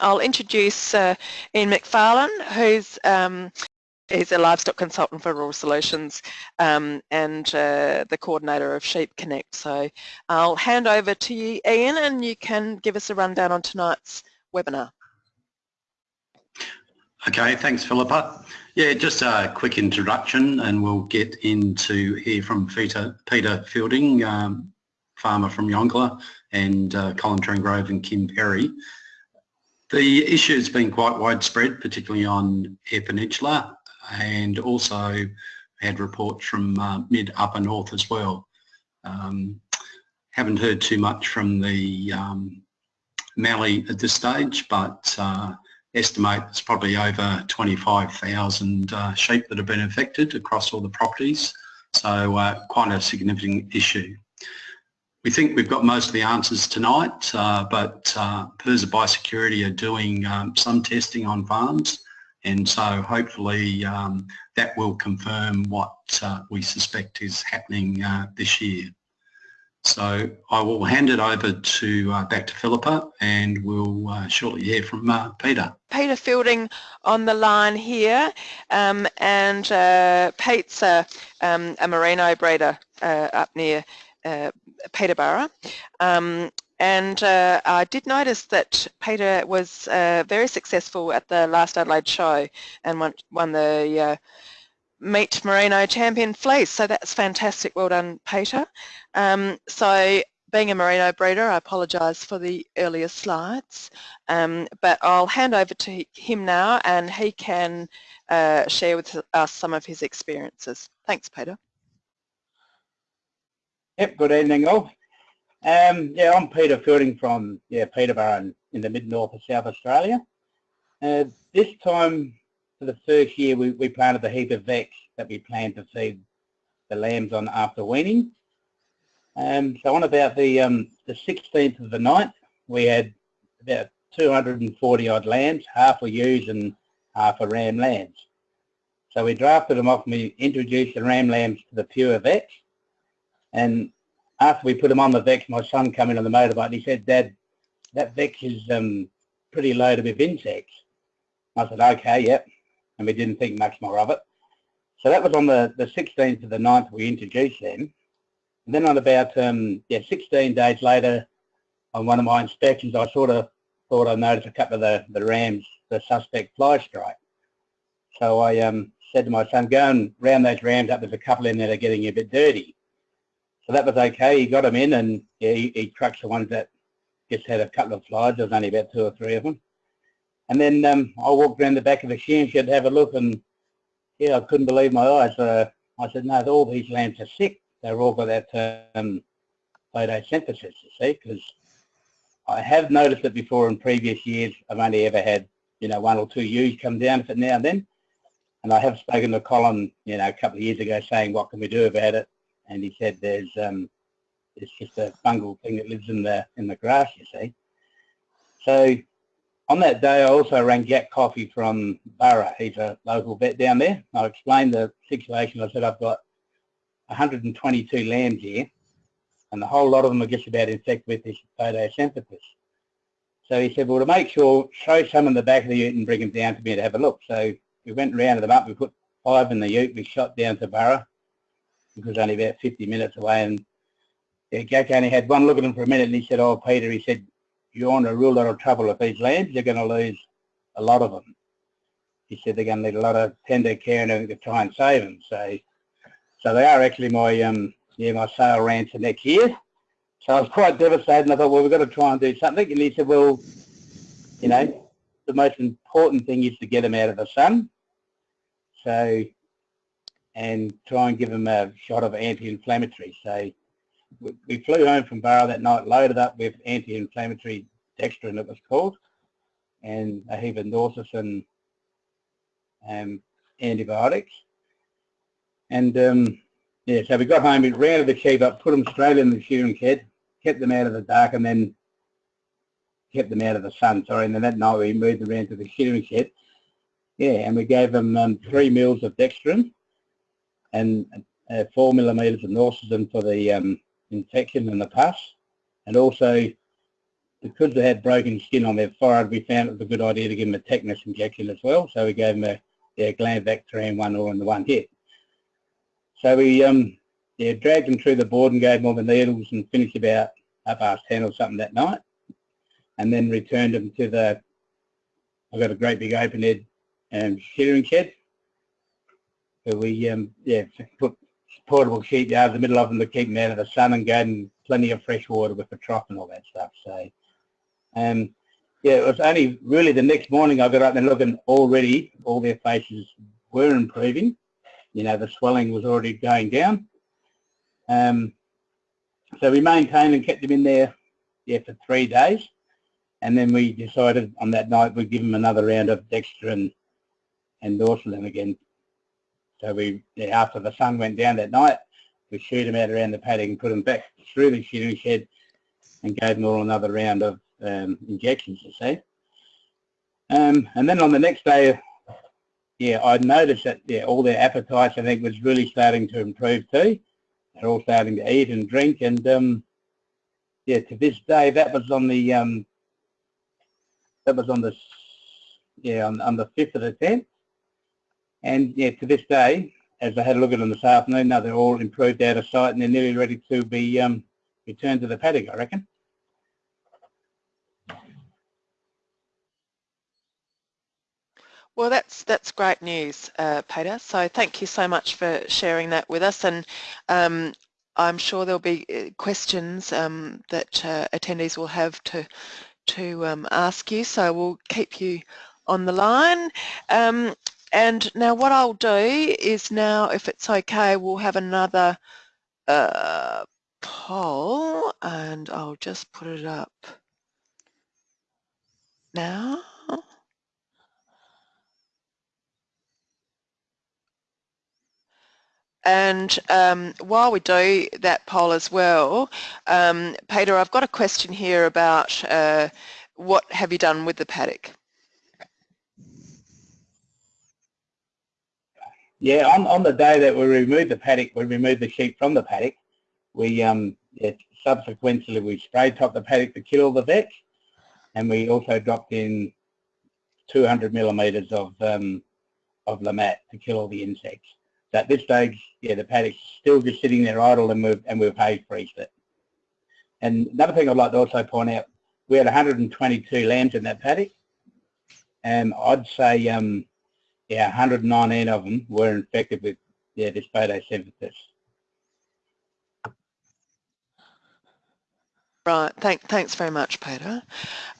I'll introduce uh, Ian McFarlane, who's um, He's a livestock consultant for Rural Solutions um, and uh, the coordinator of Sheep Connect. So I'll hand over to you, Ian, and you can give us a rundown on tonight's webinar. Okay, thanks, Philippa. Yeah, just a quick introduction and we'll get into here from Peter, Peter Fielding, um, farmer from Yongala, and uh, Colin Trengove and Kim Perry. The issue has been quite widespread, particularly on Eyre Peninsula, and also had reports from uh, mid upper north as well. Um, haven't heard too much from the um, Mallee at this stage, but uh, estimate it's probably over 25,000 uh, sheep that have been affected across all the properties. So uh, quite a significant issue. We think we've got most of the answers tonight, uh, but uh, PIRSA Biosecurity are doing um, some testing on farms and so hopefully um, that will confirm what uh, we suspect is happening uh, this year. So I will hand it over to uh, back to Philippa and we'll uh, shortly hear from uh, Peter. Peter Fielding on the line here um, and uh, Pete's a, um, a merino breeder up near Peterborough um, and uh, I did notice that Peter was uh, very successful at the last Adelaide show and won, won the uh, Meat Merino Champion Fleece. So that's fantastic. Well done, Peter. Um, so being a merino breeder, I apologise for the earlier slides, um, but I'll hand over to him now and he can uh, share with us some of his experiences. Thanks, Peter. Yep, good evening all. Um, yeah, I'm Peter Fielding from yeah Peterborough in, in the mid-north of South Australia. Uh, this time for the first year we, we planted a heap of vetch that we planned to feed the lambs on after weaning. Um, so on about the, um, the 16th of the 9th we had about 240 odd lambs, half were ewes and half were ram lambs. So we drafted them off and we introduced the ram lambs to the pure vetch and after we put him on the vetch, my son came in on the motorbike and he said, Dad, that vetch is um, pretty loaded with insects. I said, okay, yep. And we didn't think much more of it. So that was on the, the 16th of the 9th we introduced them. And then on about um, yeah, 16 days later, on one of my inspections, I sort of thought I noticed a couple of the, the rams, the suspect fly strike. So I um, said to my son, go and round those rams up. There's a couple in there that are getting a bit dirty. So that was okay. He got them in and he, he the ones that just had a couple of flies. There was only about two or three of them. And then um, I walked around the back of the shed to have a look and yeah, I couldn't believe my eyes. Uh, I said, no, all these lambs are sick. They're all got that um, photosynthesis, you see, because I have noticed it before in previous years. I've only ever had, you know, one or two ewes come down for now and then. And I have spoken to Colin, you know, a couple of years ago saying, what can we do about it? And he said there's um, it's just a fungal thing that lives in the in the grass, you see. So on that day, I also rang Jack Coffey from Burra. He's a local vet down there. I explained the situation. I said I've got 122 lambs here, and the whole lot of them are just about infected with this photosynthesis. So he said, well, to make sure, show some in the back of the ute and bring them down to me to have a look. So we went and rounded them up. We put five in the ute. We shot down to Burra it was only about 50 minutes away and yeah, Jack only had one look at him for a minute and he said, oh Peter, he said, you're in a real lot of trouble with these lambs, you're going to lose a lot of them. He said they're going to need a lot of tender care and everything to try and save them. So, so they are actually my, um, yeah, my sale ran to next year. So I was quite devastated and I thought, well, we've got to try and do something. And he said, well, you know, the most important thing is to get them out of the sun. So and try and give them a shot of anti-inflammatory. So we flew home from Burra that night, loaded up with anti-inflammatory dextrin it was called, and a heap of Norsis and um, antibiotics. And um, yeah, so we got home, we rounded the sheep up, put them straight in the shearing shed, kept them out of the dark and then kept them out of the sun, sorry, and then that night we moved them around to the shearing shed. Yeah, and we gave them um, three meals of dextrin and uh, four millimeters of norcism for the um, infection and the pus, and also because they had broken skin on their forehead, we found it was a good idea to give them a tetanus injection as well. So we gave them a yeah, Glanvac 3 in one or in the one hit. So we um, yeah, dragged them through the board and gave them all the needles and finished about half past 10 or something that night. And then returned them to the, I've got a great big open head um, shearing shed. So we um, yeah, put portable sheep yards in the middle of them to keep them out of the sun and them plenty of fresh water with the trough and all that stuff. So um, yeah, it was only really the next morning I got up and looking already, all their faces were improving. You know, the swelling was already going down. Um, so we maintained and kept them in there yeah, for three days. And then we decided on that night we'd give them another round of Dexter and, Norseland again. So we, after the sun went down that night, we shoot them out around the paddock and put them back through the shearing shed and gave them all another round of um, injections, you see. Um, and then on the next day, yeah, I noticed that yeah, all their appetites, I think, was really starting to improve too. They're all starting to eat and drink, and um, yeah, to this day, that was on the um, that was on the yeah on, on the fifth of the tenth, and yeah, to this day, as I had a look at them this afternoon, now they're all improved out of sight, and they're nearly ready to be um, returned to the paddock, I reckon. Well, that's that's great news, uh, Peter. So thank you so much for sharing that with us. And um, I'm sure there'll be uh, questions um, that uh, attendees will have to to um, ask you. So we'll keep you on the line. And now what I'll do is now, if it's okay, we'll have another uh, poll, and I'll just put it up now. And um, while we do that poll as well, um, Peter, I've got a question here about uh, what have you done with the paddock? Yeah, on, on the day that we removed the paddock, we removed the sheep from the paddock. We um, yeah, subsequently we spray top the paddock to kill all the vetch, and we also dropped in 200 millimeters of um, of Le-Mat to kill all the insects at this stage, yeah, the paddock's still just sitting there idle and we've, and we've hay freezed it. And another thing I'd like to also point out, we had 122 lambs in that paddock and I'd say, um, yeah, 119 of them were infected with yeah, this photosynthesis. Right, thank, thanks very much, Peter.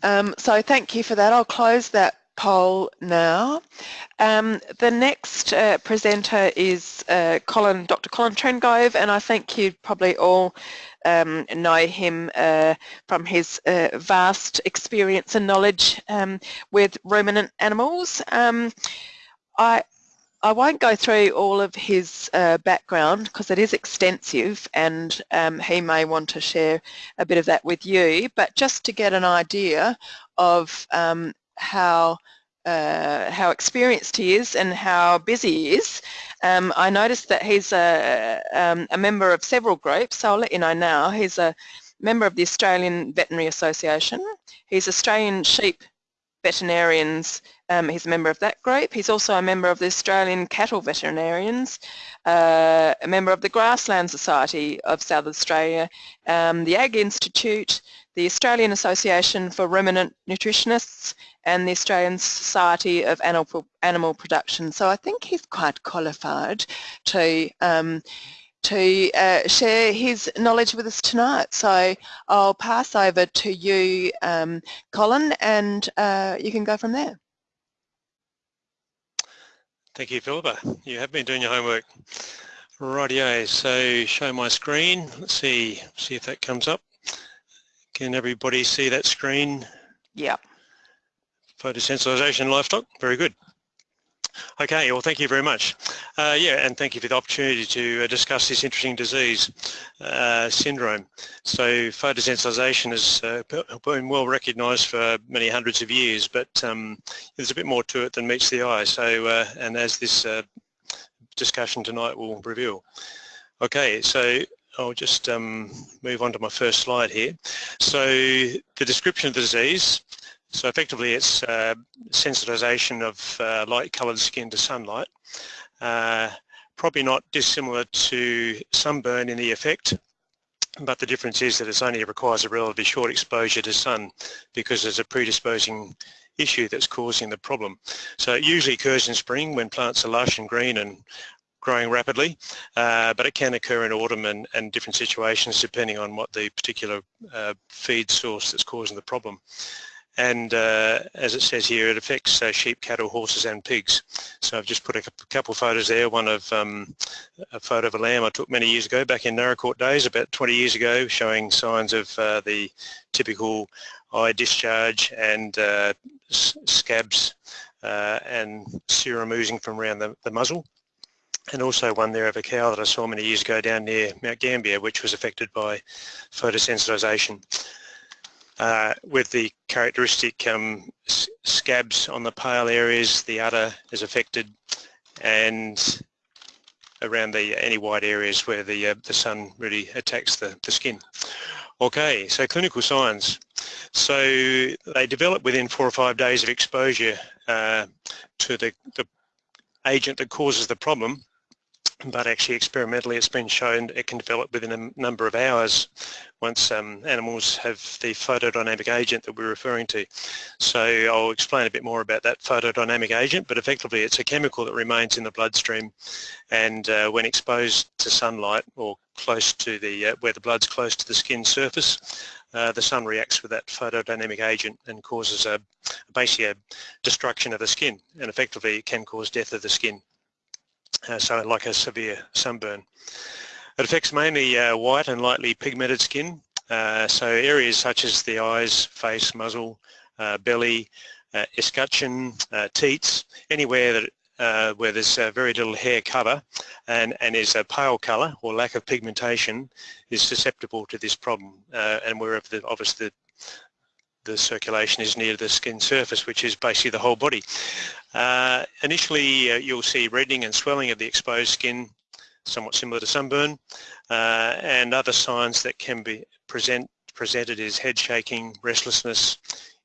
Um, so thank you for that. I'll close that poll now. Um, the next uh, presenter is uh, Colin, Dr. Colin Trengove, and I think you probably all um, know him uh, from his uh, vast experience and knowledge um, with ruminant animals. I, I won't go through all of his uh, background because it is extensive and um, he may want to share a bit of that with you, but just to get an idea of um, how uh, how experienced he is and how busy he is. Um, I noticed that he's a, um, a member of several groups, so I'll let you know now. He's a member of the Australian Veterinary Association. He's Australian Sheep Veterinarians, um, he's a member of that group. He's also a member of the Australian Cattle Veterinarians, uh, a member of the Grassland Society of South Australia, um, the Ag Institute, the Australian Association for Ruminant Nutritionists and the Australian Society of Animal, Animal Production. So I think he's quite qualified to um, to uh, share his knowledge with us tonight. So I'll pass over to you, um, Colin, and uh, you can go from there. Thank you, Philippa. You have been doing your homework. Rightio, so show my screen. Let's see, see if that comes up. Can everybody see that screen? Yeah. Photosensitization livestock, very good. Okay, well thank you very much. Uh, yeah, and thank you for the opportunity to uh, discuss this interesting disease uh, syndrome. So photosensitization has uh, been well recognised for many hundreds of years, but um, there's a bit more to it than meets the eye. So, uh, and as this uh, discussion tonight will reveal. Okay, so I'll just um, move on to my first slide here. So the description of the disease, so effectively it's uh, sensitization of uh, light coloured skin to sunlight. Uh, probably not dissimilar to sunburn in the effect, but the difference is that it only requires a relatively short exposure to sun because there's a predisposing issue that's causing the problem. So it usually occurs in spring when plants are lush and green and growing rapidly, uh, but it can occur in autumn and, and, different situations depending on what the particular uh, feed source that's causing the problem. And uh, as it says here, it affects uh, sheep, cattle, horses and pigs. So I've just put a couple of photos there, one of um, a photo of a lamb I took many years ago, back in Naracoorte days, about 20 years ago, showing signs of uh, the typical eye discharge and uh, scabs and serum oozing from around the, the muzzle and also one there of a cow that I saw many years ago down near Mount Gambier, which was affected by photosensitization. Uh, with the characteristic um, scabs on the pale areas, the udder is affected, and around the any white areas where the uh, the sun really attacks the, the skin. Okay, so clinical signs. So they develop within four or five days of exposure uh, to the, the agent that causes the problem but actually experimentally it's been shown it can develop within a number of hours once um, animals have the photodynamic agent that we're referring to. So I'll explain a bit more about that photodynamic agent, but effectively it's a chemical that remains in the bloodstream and uh, when exposed to sunlight or close to the, uh, where the blood's close to the skin surface, uh, the sun reacts with that photodynamic agent and causes a basically a destruction of the skin and effectively it can cause death of the skin uh, so like a severe sunburn. It affects mainly uh, white and lightly pigmented skin, uh, so areas such as the eyes, face, muzzle, uh, belly, uh, escutcheon, uh, teats, anywhere that uh, where there's very little hair cover and, and is a pale colour or lack of pigmentation is susceptible to this problem and wherever the, obviously the, the circulation is near the skin surface, which is basically the whole body. Uh, initially, uh, you'll see reddening and swelling of the exposed skin, somewhat similar to sunburn, uh, and other signs that can be present, presented is head shaking, restlessness,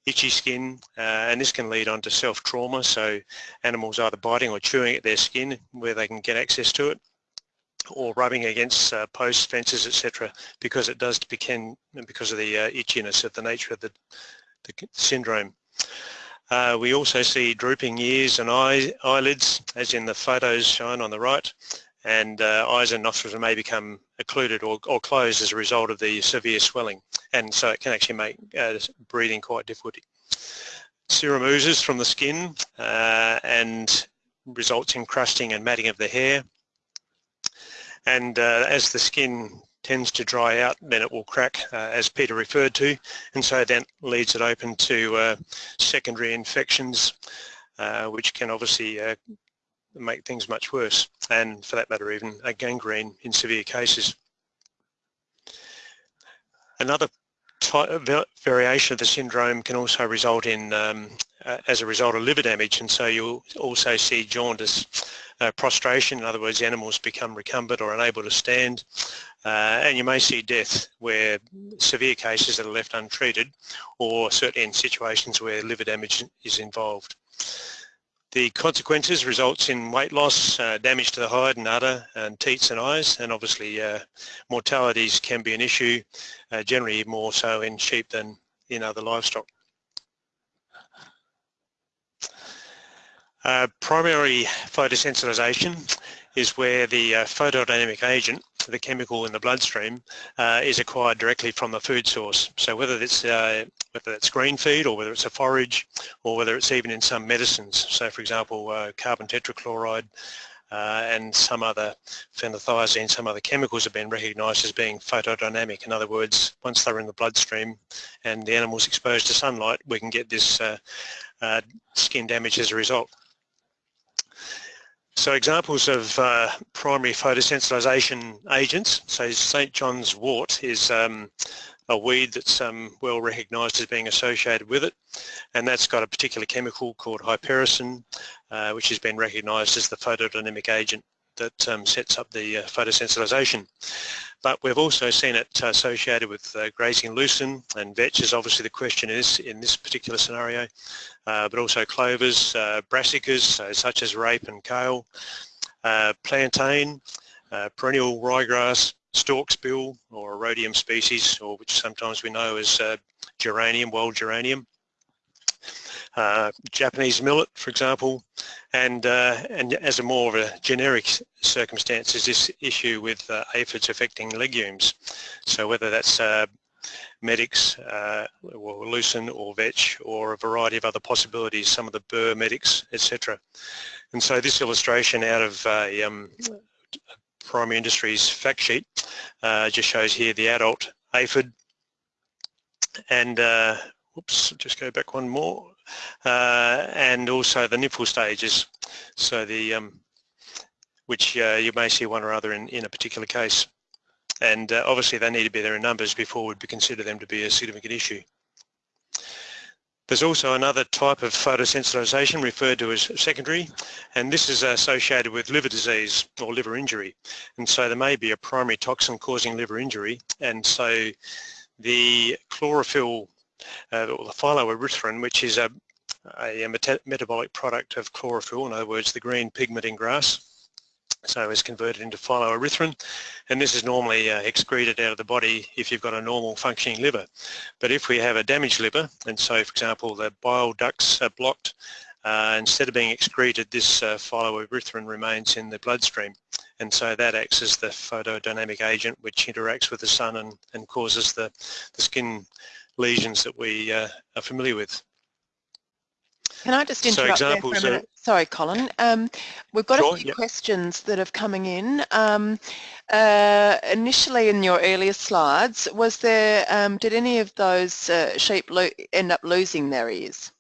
itchy skin, uh, and this can lead on to self-trauma, so animals either biting or chewing at their skin where they can get access to it, or rubbing against uh, posts, fences, etc., because it does become because of the uh, itchiness of the nature of the, the syndrome. Uh, we also see drooping ears and eye, eyelids, as in the photos shown on the right, and uh, eyes and nostrils may become occluded or, or, closed as a result of the severe swelling, and so it can actually make uh, breathing quite difficult. Serum oozes from the skin uh, and results in crusting and matting of the hair, and uh, as the skin tends to dry out then it will crack uh, as Peter referred to and so that leads it open to uh, secondary infections uh, which can obviously uh, make things much worse and for that matter even a gangrene in severe cases. Another variation of the syndrome can also result in um, uh, as a result of liver damage and so you'll also see jaundice uh, prostration, in other words, animals become recumbent or unable to stand, uh, and you may see death where severe cases that are left untreated or certainly in situations where liver damage is involved. The consequences results in weight loss, uh, damage to the hide and udder and teats and eyes and obviously uh, mortalities can be an issue, uh, generally more so in sheep than in other livestock. Uh, primary photosensitization is where the uh, photodynamic agent, the chemical in the bloodstream, uh, is acquired directly from the food source. So whether it's uh, whether it's green feed or whether it's a forage or whether it's even in some medicines. So for example, uh, carbon tetrachloride and some other phenothiazine, some other chemicals have been recognised as being photodynamic. In other words, once they're in the bloodstream and the animal's exposed to sunlight, we can get this skin damage as a result. So examples of uh, primary photosensitization agents, so St. John's wort is um, a weed that's um, well recognised as being associated with it and that's got a particular chemical called hypericin uh, which has been recognised as the photodynamic agent that um, sets up the uh, photosensitization. But we've also seen it associated with uh, grazing lucerne and vetch is obviously the question is in this particular scenario, uh, but also clovers, uh, brassicas so such as rape and kale, uh, plantain, uh, perennial ryegrass, storksbill or Erodium species or which sometimes we know as geranium, wild geranium, uh, Japanese millet, for example, and uh, and as a more of a generic circumstance is this issue with uh, aphids affecting legumes. So whether that's medics uh, or lucerne or vetch or a variety of other possibilities, some of the burr medics, etc. And so this illustration out of a um, primary industries fact sheet uh, just shows here the adult aphid and uh, oops, just go back one more and also the nipple stages. So the um, which uh, you may see one or other in, in a particular case. And uh, obviously they need to be there in numbers before we'd consider them to be a significant issue. There's also another type of photosensitization referred to as secondary, and this is associated with liver disease or liver injury. And so there may be a primary toxin causing liver injury, and so the chlorophyll uh, or the phylloerythrin, which is a, a metabolic product of chlorophyll, in other words, the green pigment in grass. So it's converted into phylloerythrin, and this is normally uh, excreted out of the body if you've got a normal functioning liver. But if we have a damaged liver, and so for example the bile ducts are blocked, uh, instead of being excreted, this uh, phylloerythrin remains in the bloodstream. And so that acts as the photodynamic agent which interacts with the sun and, and causes the, the skin lesions that we uh, are familiar with. Can I just interrupt so there for a minute? Sorry, Colin. Um, we've got sure, a few yep. questions that have coming in. Um, uh, initially in your earlier slides, was there, um, did any of those uh, sheep end up losing their ears?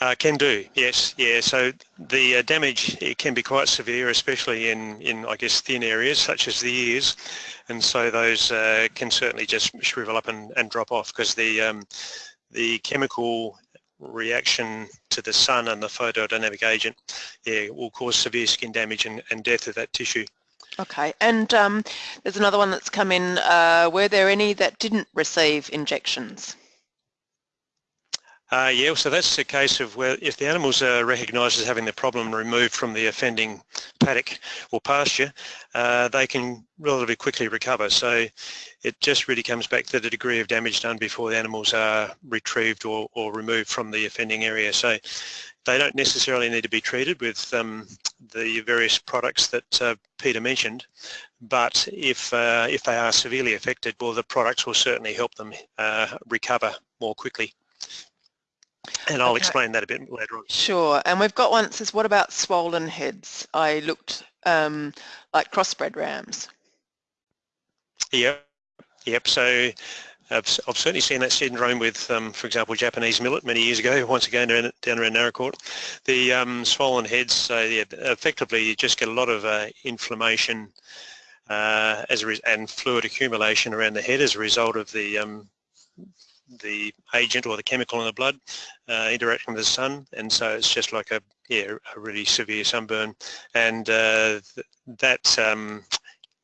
Uh, can do, yes, yeah. So the uh, damage it can be quite severe, especially in, in I guess thin areas such as the ears, and so those uh, can certainly just shrivel up and, and drop off because the um, the chemical reaction to the sun and the photodynamic agent, yeah, will cause severe skin damage and, and death of that tissue. Okay, and um, there's another one that's come in. Uh, were there any that didn't receive injections? Uh, yeah, so that's a case of where if the animals are recognised as having the problem removed from the offending paddock or pasture, uh, they can relatively quickly recover. So it just really comes back to the degree of damage done before the animals are retrieved or, or removed from the offending area. So they don't necessarily need to be treated with um, the various products that uh, Peter mentioned, but if, uh, if they are severely affected, well, the products will certainly help them uh, recover more quickly. And I'll okay. explain that a bit later on. Sure. And we've got one that says, what about swollen heads? I looked um, like crossbred rams. Yep. Yep. So I've, I've, certainly seen that syndrome with, um, for example, Japanese millet many years ago, once again down, down around Naracoorte. The um, swollen heads, so yeah, effectively you just get a lot of uh, inflammation uh, as a and fluid accumulation around the head as a result of the um, the agent or the chemical in the blood uh, interacting with the sun and so it's just like a yeah a really severe sunburn and uh, th that um,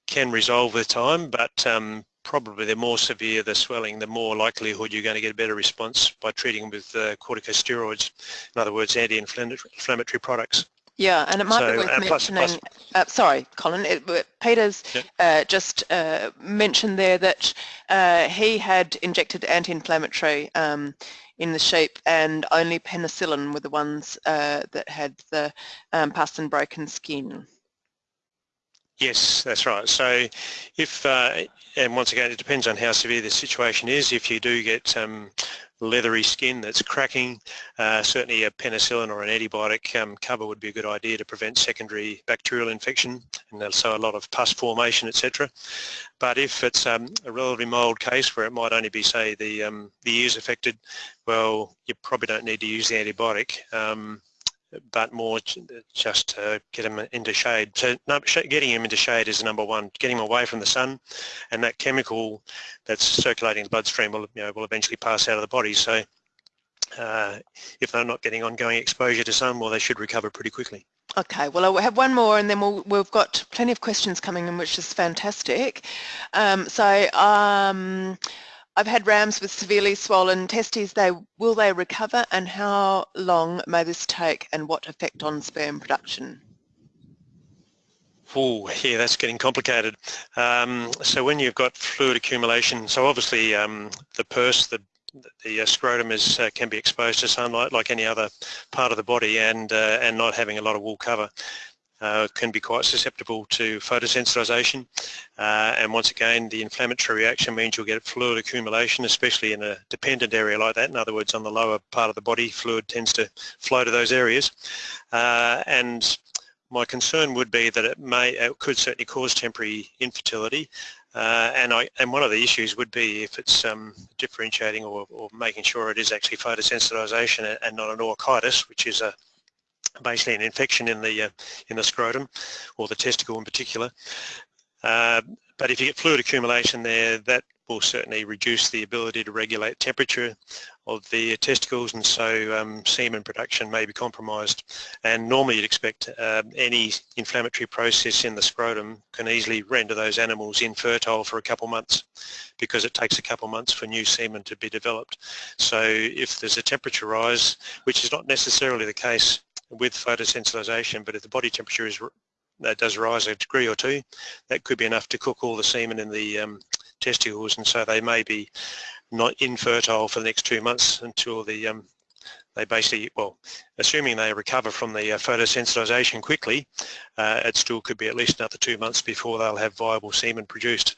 can resolve with time but um, probably the more severe the swelling the more likelihood you're going to get a better response by treating with uh, corticosteroids in other words anti-inflammatory products. Yeah, and it might so, be worth uh, mentioning, plus, plus. Uh, sorry, Colin, it, Peter's yeah. uh, just uh, mentioned there that uh, he had injected anti-inflammatory um, in the sheep and only penicillin were the ones uh, that had the um, pus and broken skin. Yes, that's right. So if, and once again, it depends on how severe the situation is. If you do get um, leathery skin that's cracking, uh, certainly a penicillin or an antibiotic um, cover would be a good idea to prevent secondary bacterial infection and so a lot of pus formation, etc. But if it's um, a relatively mild case where it might only be, say, the, um, the ears affected, well, you probably don't need to use the antibiotic. But more just to get them into shade. So getting them into shade is number one, getting them away from the sun and that chemical that's circulating in the bloodstream will, you know, will eventually pass out of the body. So uh, if they're not getting ongoing exposure to sun, well, they should recover pretty quickly. Okay, well I have one more and then we'll, we've got plenty of questions coming in which is fantastic. Um, so um, I've had rams with severely swollen testes. They Will they recover and how long may this take and what effect on sperm production? Oh, yeah, that's getting complicated. Um, so when you've got fluid accumulation, so obviously um, the purse, the the uh, scrotum is uh, can be exposed to sunlight like any other part of the body, and uh, and not having a lot of wool cover. Uh, can be quite susceptible to photosensitization. Uh, and once again the inflammatory reaction means you'll get fluid accumulation especially in a dependent area like that. In other words on the lower part of the body fluid tends to flow to those areas. Uh, and my concern would be that it may it could certainly cause temporary infertility. Uh, and, I, and one of the issues would be if it's um, differentiating or, or, making sure it is actually photosensitization and not an orchitis, which is a basically an infection in the uh, in the scrotum or the testicle in particular. Uh, but if you get fluid accumulation there, that will certainly reduce the ability to regulate temperature of the testicles and so um, semen production may be compromised and normally you'd expect uh, any inflammatory process in the scrotum can easily render those animals infertile for a couple months because it takes a couple months for new semen to be developed. So if there's a temperature rise, which is not necessarily the case with photosensitization, but if the body temperature is that does rise a degree or two, that could be enough to cook all the semen in the um, testicles and so they may be not infertile for the next two months until the um, they basically, well, assuming they recover from the uh, photosensitization quickly, uh, it still could be at least another two months before they'll have viable semen produced.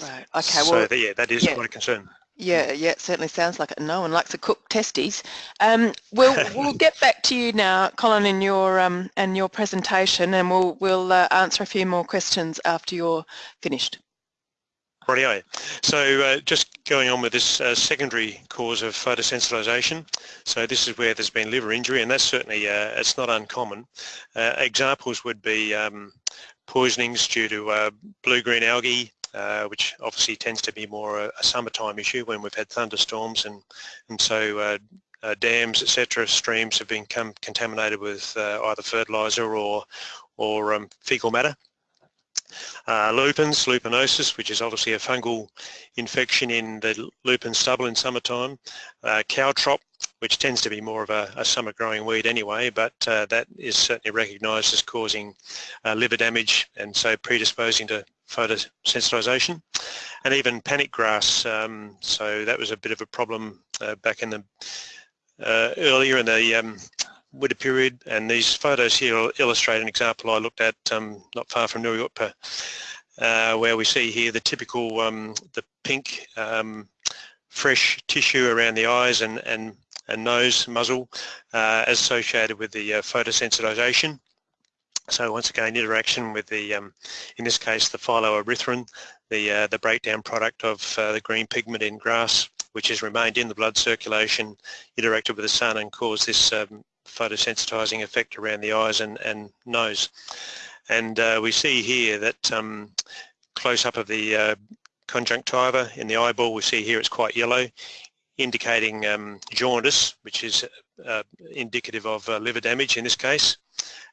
Right, okay, so well, yeah, that is yeah. quite a concern. Yeah, yeah, it certainly sounds like it. No one likes a cook testes. Um, we'll we'll get back to you now, Colin, in your um, and your presentation, and we'll we'll uh, answer a few more questions after you're finished. Rightio. So uh, just going on with this uh, secondary cause of photosensitization. So this is where there's been liver injury and that's certainly, uh, it's not uncommon. Uh, examples would be um, poisonings due to uh, blue-green algae, uh, which obviously tends to be more a, a, summertime issue when we've had thunderstorms and, and so dams, etc., streams have been contaminated with either fertilizer or, or um, fecal matter. Uh, lupins, lupinosis, which is obviously a fungal infection in the lupin stubble in summertime. Uh, caltrop, which tends to be more of a, a summer growing weed anyway, but uh, that is certainly recognised as causing uh, liver damage and so predisposing to photosensitization. And even panic grass, um, so that was a bit of a problem uh, back in the uh, earlier in the um, winter period and these photos here illustrate an example I looked at um, not far from New York uh, where we see here the typical um, the pink um, fresh tissue around the eyes and, and, and nose muzzle uh, associated with the uh, photosensitization. So once again, interaction with the, um, in this case, the phylloerythrin, the, uh, the breakdown product of uh, the green pigment in grass, which has remained in the blood circulation, interacted with the sun and caused this um, photosensitizing effect around the eyes and, and nose. And uh, we see here that um, close up of the uh, conjunctiva in the eyeball, we see here it's quite yellow, indicating um, jaundice, which is uh, indicative of uh, liver damage in this case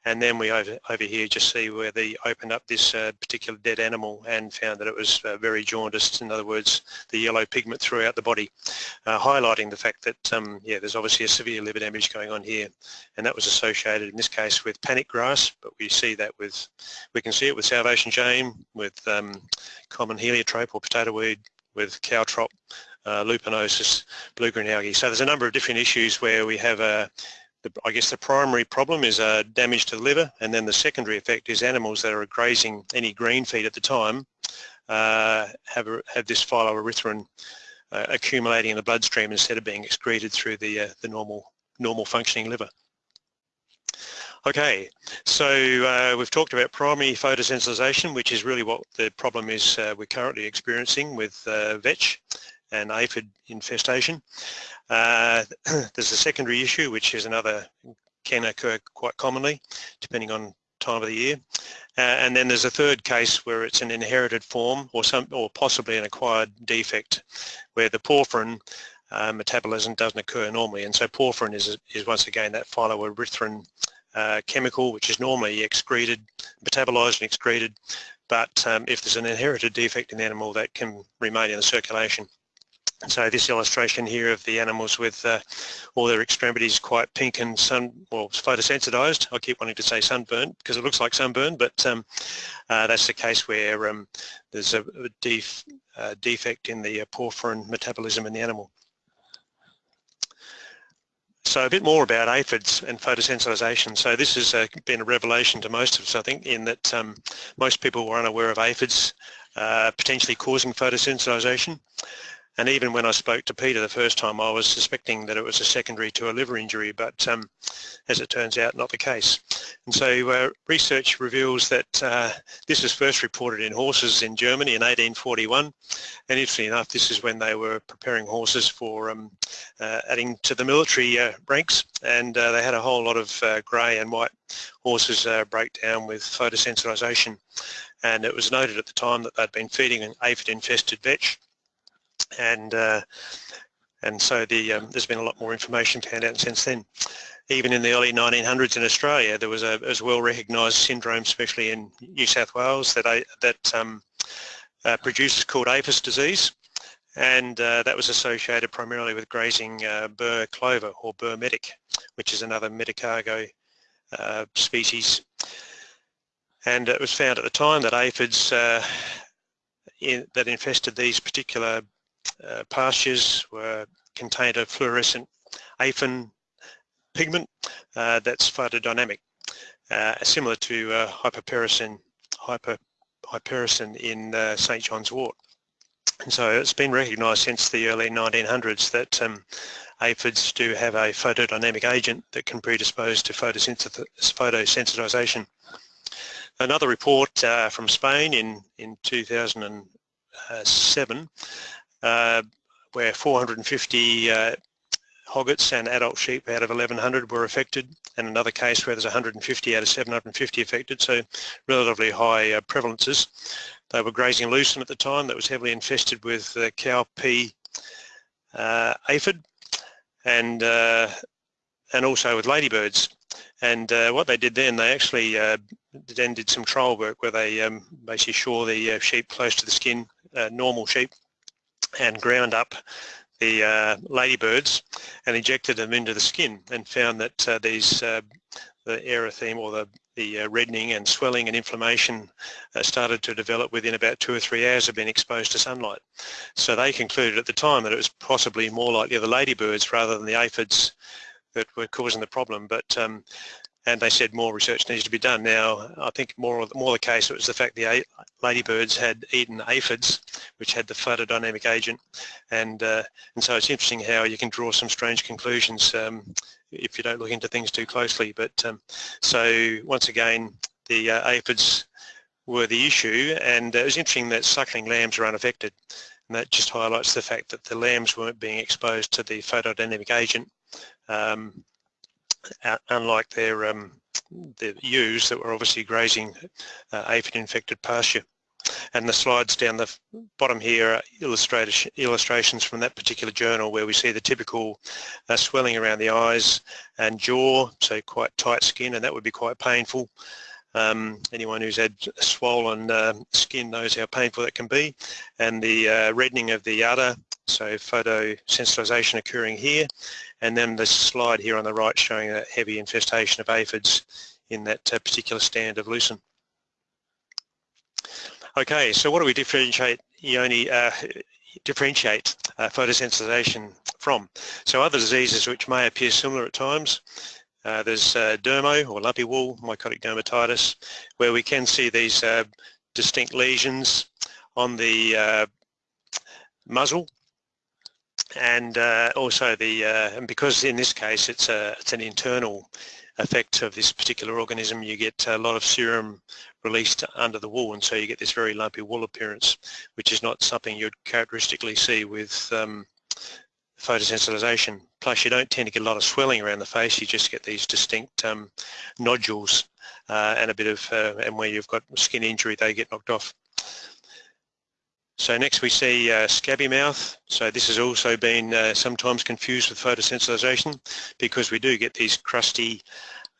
and then we over, over here just see where they opened up this uh, particular dead animal and found that it was uh, very jaundiced, in other words the yellow pigment throughout the body, uh, highlighting the fact that um, yeah there's obviously a severe liver damage going on here and that was associated in this case with panic grass but we see that with, we can see it with Salvation Jane, with um, common heliotrope or potato weed, with caltrop, uh, lupinosis, blue-green algae. So there's a number of different issues where we have a, the, I guess the primary problem is uh, damage to the liver and then the secondary effect is animals that are grazing any green feed at the time uh, have, have this phylloerythrin uh, accumulating in the bloodstream instead of being excreted through the, uh, the normal, normal functioning liver. Okay, so uh, we've talked about primary photosensitization, which is really what the problem is uh, we're currently experiencing with vetch and aphid infestation. Uh, there's a secondary issue, which is another can occur quite commonly, depending on time of the year. Uh, and then there's a third case where it's an inherited form or some, or possibly an acquired defect, where the porphyrin uh, metabolism doesn't occur normally. And so porphyrin is, is once again that phylloerythrin uh, chemical which is normally excreted, metabolized and excreted, but um, if there's an inherited defect in the animal that can remain in the circulation. So this illustration here of the animals with uh, all their extremities quite pink and sun, well, photosensitized. I keep wanting to say sunburn because it looks like sunburn, but um, uh, that's the case where um, there's a, def, uh, defect in the porphyrin metabolism in the animal. So a bit more about aphids and photosensitization. So this has uh, been a revelation to most of us, I think, in that um, most people were unaware of aphids uh, potentially causing photosensitization. And even when I spoke to Peter the first time, I was suspecting that it was a secondary to a liver injury, but um, as it turns out, not the case. And so uh, research reveals that uh, this was first reported in horses in Germany in 1841. And interestingly enough, this is when they were preparing horses for um, uh, adding to the military uh, ranks. And uh, they had a whole lot of uh, grey and white horses break down with photosensitization. And it was noted at the time that they'd been feeding an aphid-infested vetch and uh, and so the, um, there's been a lot more information found out since then. Even in the early 1900s in Australia, there was a as well recognised syndrome, especially in New South Wales, that that um, uh, produces called aphis disease, and uh, that was associated primarily with grazing uh, burr clover or burr medic, which is another medicago uh, species. And it was found at the time that aphids uh, in, that infested these particular uh, pastures were contained a fluorescent aphid pigment uh, that's photodynamic, uh, similar to uh, hyper, in uh, St John's wort. And so it's been recognised since the early 1900s that um, aphids do have a photodynamic agent that can predispose to photosensitization. Another report uh, from Spain in, in 2007 uh, where 450 uh, hoggets and adult sheep out of 1100 were affected and another case where there's 150 out of 750 affected so relatively high uh, prevalences. They were grazing lucerne at the time that was heavily infested with uh, cowpea uh, aphid and uh, and also with ladybirds and uh, what they did then they actually then did some trial work where they um, basically shore the sheep close to the skin normal sheep and ground up the uh, ladybirds and injected them into the skin and found that uh, these uh, the erythema or the, the uh, reddening and swelling and inflammation uh, started to develop within about two or three hours of being exposed to sunlight. So they concluded at the time that it was possibly more likely the ladybirds rather than the aphids that were causing the problem. But um, and they said more research needs to be done. Now, I think more more the case was the fact the ladybirds had eaten aphids, which had the photodynamic agent, and uh, and so it's interesting how you can draw some strange conclusions um, if you don't look into things too closely. But um, so once again, the uh, aphids were the issue, and it was interesting that suckling lambs are unaffected, and that just highlights the fact that the lambs weren't being exposed to the photodynamic agent. Um, unlike their um, ewes that were obviously grazing uh, aphid-infected pasture. And the slides down the bottom here are illustrations from that particular journal where we see the typical uh, swelling around the eyes and jaw, so quite tight skin, and that would be quite painful. Um, anyone who's had swollen uh, skin knows how painful that can be. And the uh, reddening of the udder, so photosensitization occurring here, and then the slide here on the right showing a heavy infestation of aphids in that uh, particular stand of lucerne. Okay, so what do we differentiate Ioni, uh, differentiate uh, photosensitization from? So other diseases which may appear similar at times, uh, there's uh, dermo or lumpy wool, mycotic dermatitis, where we can see these uh, distinct lesions on the muzzle and uh, also the uh, and because in this case it's a it's an internal effect of this particular organism you get a lot of serum released under the wool and so you get this very lumpy wool appearance which is not something you'd characteristically see with um, photosensitization. Plus you don't tend to get a lot of swelling around the face you just get these distinct um, nodules uh, and a bit of uh, and where you've got skin injury they get knocked off so next we see uh, scabby mouth. So this has also been uh, sometimes confused with photosensitization because we do get these crusty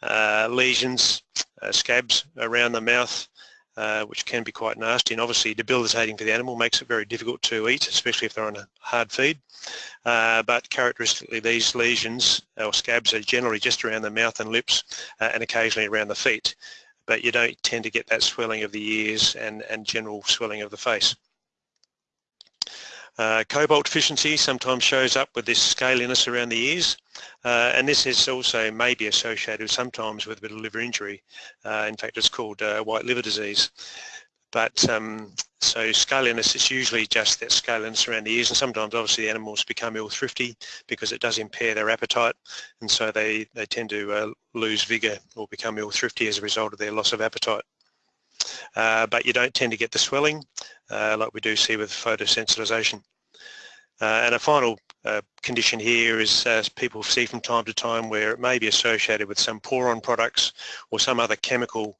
uh, lesions, uh, scabs around the mouth, uh, which can be quite nasty and obviously debilitating for the animal, makes it very difficult to eat, especially if they're on a hard feed. Uh, but characteristically these lesions or scabs are generally just around the mouth and lips and occasionally around the feet, but you don't tend to get that swelling of the ears and, and general swelling of the face. Uh, cobalt deficiency sometimes shows up with this scaliness around the ears uh, and this is also maybe associated sometimes with a bit of liver injury. Uh, in fact it's called uh, white liver disease. But um, so scaliness is usually just that scaliness around the ears and sometimes obviously the animals become ill thrifty because it does impair their appetite and so they, they tend to uh, lose vigour or become ill thrifty as a result of their loss of appetite. Uh, but you don't tend to get the swelling uh, like we do see with photosensitization. Uh, and a final uh, condition here is people see from time to time where it may be associated with some pour-on products or some other chemical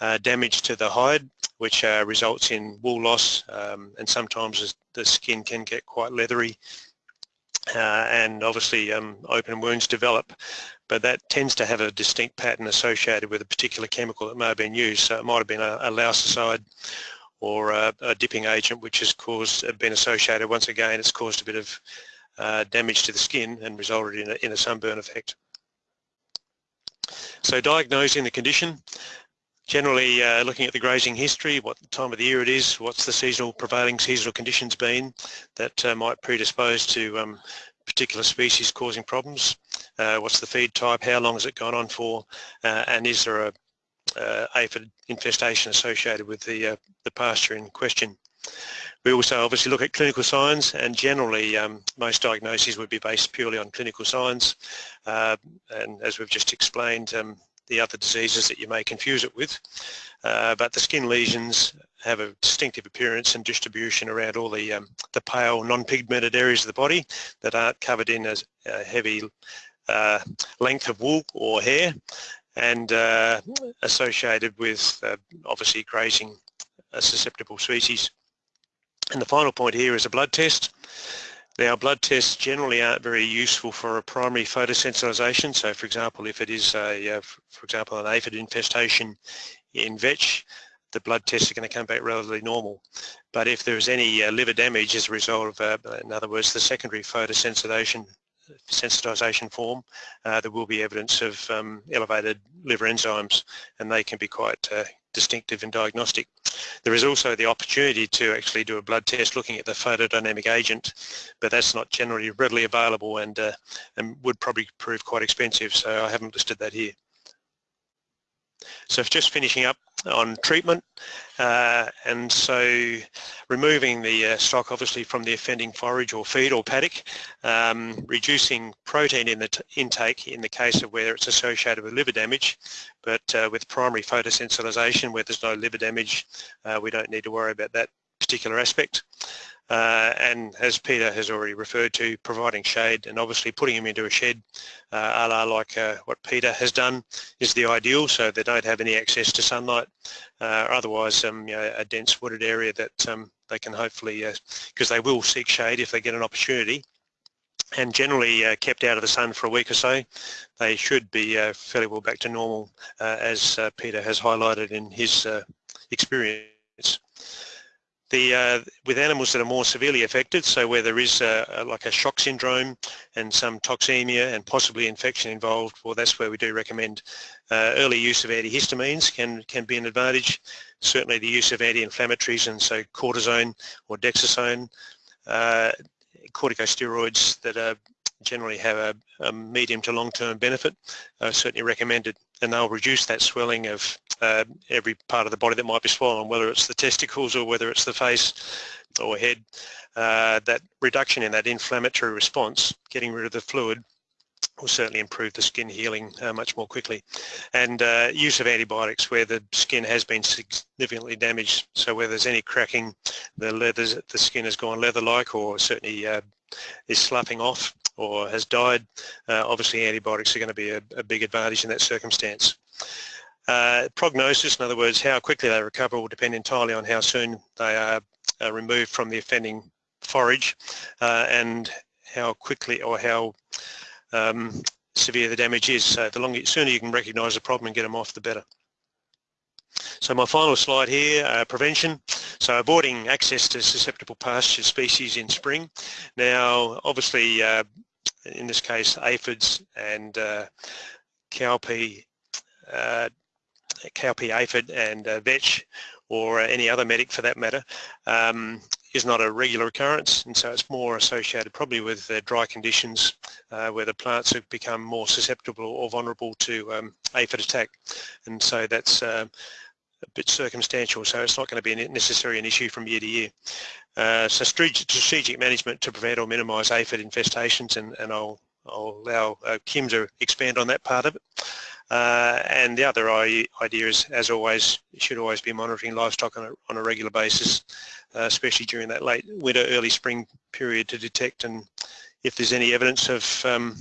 uh, damage to the hide which results in wool loss um, and sometimes the skin can get quite leathery uh, and obviously um, open wounds develop but that tends to have a distinct pattern associated with a particular chemical that may have been used. So it might have been a, a or a, a, dipping agent which has caused, been associated, once again, it's caused a bit of uh, damage to the skin and resulted in a, in a sunburn effect. So diagnosing the condition, generally uh, looking at the grazing history, what time of the year it is, what's the seasonal prevailing seasonal conditions been that uh, might predispose to um, particular species causing problems, uh, what's the feed type, how long has it gone on for, uh, and is there a uh, aphid infestation associated with the, uh, the pasture in question. We also obviously look at clinical signs and generally um, most diagnoses would be based purely on clinical signs. Uh, and as we've just explained um, the other diseases that you may confuse it with uh, but the skin lesions have a distinctive appearance and distribution around all the um, the pale non-pigmented areas of the body that aren't covered in as a heavy uh, length of wool or hair and uh, associated with uh, obviously grazing a susceptible species. And the final point here is a blood test. Now blood tests generally aren't very useful for a primary photosensitization. So for example, if it is a, uh, for example, an aphid infestation in vetch, the blood tests are going to come back relatively normal. But if there is any uh, liver damage as a result of, uh, in other words, the secondary photosensitization sensitization form, uh, there will be evidence of um, elevated liver enzymes and they can be quite uh, distinctive and diagnostic. There is also the opportunity to actually do a blood test looking at the photodynamic agent, but that's not generally readily available and, uh, and would probably prove quite expensive, so I haven't listed that here. So just finishing up on treatment uh, and so removing the uh, stock obviously from the offending forage or feed or paddock, um, reducing protein in the intake in the case of where it's associated with liver damage but uh, with primary photosensitization where there's no liver damage uh, we don't need to worry about that particular aspect. Uh, and as Peter has already referred to, providing shade and obviously putting them into a shed, uh, a la like uh, what Peter has done, is the ideal so they don't have any access to sunlight. Uh, otherwise, um, you know, a dense wooded area that um, they can hopefully, because uh, they will seek shade if they get an opportunity, and generally uh, kept out of the sun for a week or so, they should be fairly well back to normal, as Peter has highlighted in his experience. The, uh, with animals that are more severely affected, so where there is a, a, like a shock syndrome and some toxemia and possibly infection involved, well that's where we do recommend uh, early use of antihistamines can, can be an advantage. Certainly the use of anti-inflammatories and so cortisone or dexazone, uh, corticosteroids that are generally have a, a medium to long-term benefit, certainly recommended and they'll reduce that swelling of uh, every part of the body that might be swollen, whether it's the testicles or whether it's the face or head. Uh, that reduction in that inflammatory response, getting rid of the fluid, will certainly improve the skin healing uh, much more quickly. And uh, use of antibiotics where the skin has been significantly damaged, so where there's any cracking, the leather, the skin has gone leather-like or certainly uh, is sloughing off, or has died, uh, obviously antibiotics are going to be a, a, big advantage in that circumstance. Uh, prognosis, in other words, how quickly they recover will depend entirely on how soon they are uh, removed from the offending forage uh, and how quickly or how um, severe the damage is. So the longer, sooner you can recognise the problem and get them off, the better. So my final slide here, uh, prevention. So avoiding access to susceptible pasture species in spring. Now, obviously, uh, in this case, aphids and uh, cowpea, uh, cowpea aphid and uh, vetch or any other medic for that matter um, is not a regular occurrence. And so it's more associated probably with uh, dry conditions uh, where the plants have become more susceptible or vulnerable to um, aphid attack. And so that's uh, a bit circumstantial. So it's not going to be necessarily an issue from year to year. Uh, so strategic management to prevent or minimise aphid infestations and, and I'll, I'll allow uh, Kim to expand on that part of it. Uh, and the other idea is, as always, should always be monitoring livestock on a, on a regular basis, uh, especially during that late winter, early spring period to detect and if there's any evidence of um,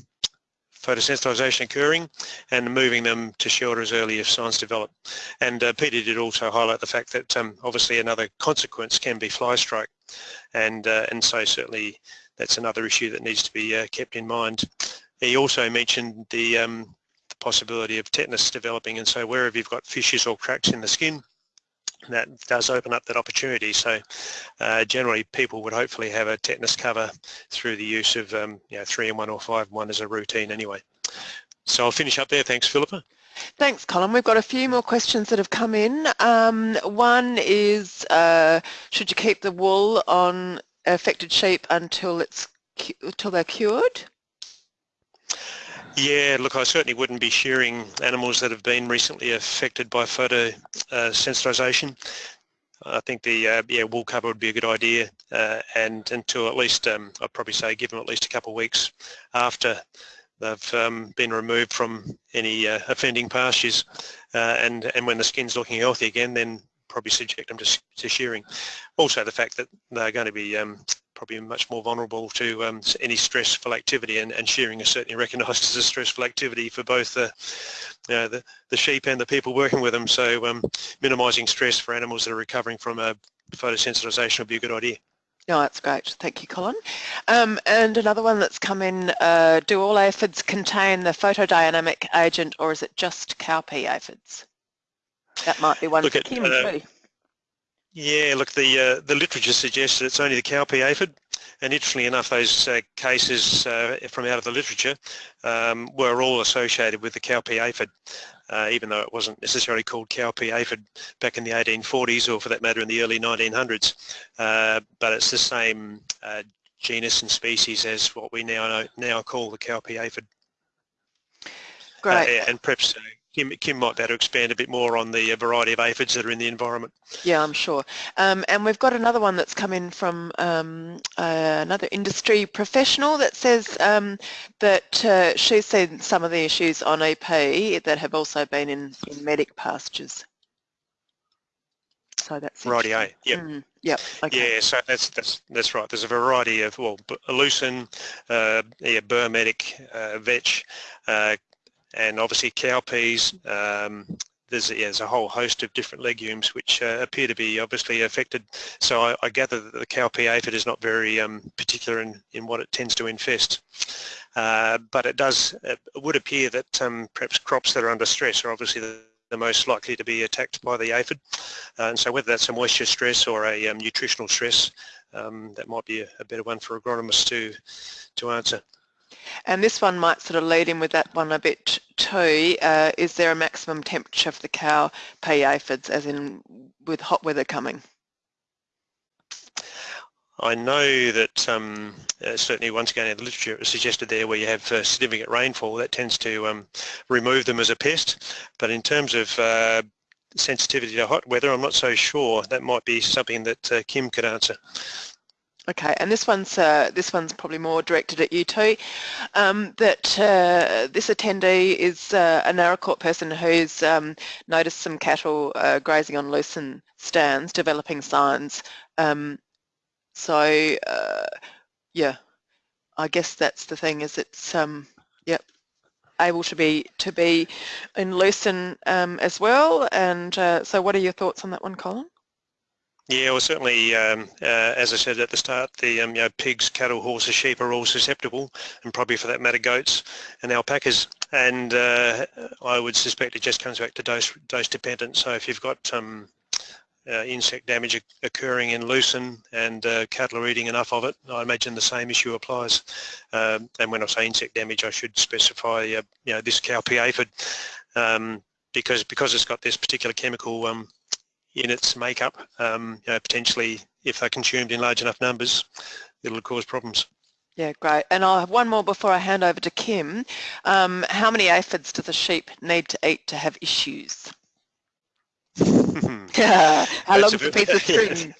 photosensitization occurring and moving them to shelter as early as signs develop. And uh, Peter did also highlight the fact that um, obviously another consequence can be fly strike and, uh, and so certainly that's another issue that needs to be uh, kept in mind. He also mentioned the um, possibility of tetanus developing and so wherever you've got fissures or cracks in the skin that does open up that opportunity. So uh, generally people would hopefully have a tetanus cover through the use of um, you know, 3 and 1 or 5 1 as a routine anyway. So I'll finish up there. Thanks, Philippa. Thanks, Colin. We've got a few more questions that have come in. Um, one is, uh, should you keep the wool on affected sheep until it's until they're cured? Yeah, look, I certainly wouldn't be shearing animals that have been recently affected by photosensitization. I think the uh, yeah wool cover would be a good idea, uh, and until at least um, I'd probably say give them at least a couple of weeks after they've um, been removed from any uh, offending pastures, uh, and and when the skin's looking healthy again, then probably subject them to, to shearing. Also, the fact that they're going to be um, probably much more vulnerable to um, any stressful activity and, and shearing is certainly recognised as a stressful activity for both the, you know, the, the sheep and the people working with them. So um, minimising stress for animals that are recovering from a photosensitisation would be a good idea. No, that's great. Thank you, Colin. Um, and another one that's come in, uh, do all aphids contain the photodynamic agent or is it just cowpea aphids? That might be one Look for at, uh, too. Yeah, look, the uh, the literature suggests that it's only the cowpea aphid, and interestingly enough, those uh, cases uh, from out of the literature um, were all associated with the cowpea aphid, uh, even though it wasn't necessarily called cowpea aphid back in the 1840s or for that matter in the early 1900s. Uh, but it's the same uh, genus and species as what we now know, now call the cowpea aphid. Great. and perhaps Kim, Kim might better expand a bit more on the uh, variety of aphids that are in the environment. Yeah, I'm sure. Um, and we've got another one that's come in from um, uh, another industry professional that says um, that uh, she's seen some of the issues on EP that have also been in, in medic pastures. So that's right. Yeah. Yep. Mm, yep. Okay. Yeah. So that's that's that's right. There's a variety of well, lucerne, uh, yeah, burr medic, uh, vetch, uh, and obviously cowpeas. Um, there's, yeah, there's, a whole host of different legumes which uh, appear to be obviously affected. So I, I gather that the cowpea aphid is not very um, particular in, in what it tends to infest. Uh, but it does, it would appear that um, perhaps crops that are under stress are obviously the, the most likely to be attacked by the aphid. Uh, and so whether that's a moisture stress or a um, nutritional stress, um, that might be a, a, better one for agronomists to, to answer. And this one might sort of lead in with that one a bit too. Uh, is there a maximum temperature for the cow pea aphids, as in with hot weather coming? I know that um, uh, certainly once again in the literature it was suggested there where you have uh, significant rainfall that tends to um, remove them as a pest but in terms of uh, sensitivity to hot weather I'm not so sure that might be something that uh, Kim could answer. Okay, and this one's uh, this one's probably more directed at you too. Um, that uh, this attendee is uh, a Naracoorte person who's um, noticed some cattle uh, grazing on lucerne stands, developing signs. Um, so uh, yeah, I guess that's the thing. Is it's um, yep able to be to be in lucerne um, as well. And uh, so, what are your thoughts on that one, Colin? Yeah, well, certainly, um, uh, as I said at the start, the um, you know, pigs, cattle, horses, sheep are all susceptible, and probably for that matter, goats and alpacas. And uh, I would suspect it just comes back to dose dose dependent. So if you've got um, uh, insect damage occurring in lucerne and uh, cattle are eating enough of it, I imagine the same issue applies. Um, and when I say insect damage, I should specify, uh, you know, this cowpea aphid um, because because it's got this particular chemical in its makeup, um, you know, potentially if they're consumed in large enough numbers, it'll cause problems. Yeah, great. And I'll have one more before I hand over to Kim. Um, how many aphids do the sheep need to eat to have issues? how long is a piece of string?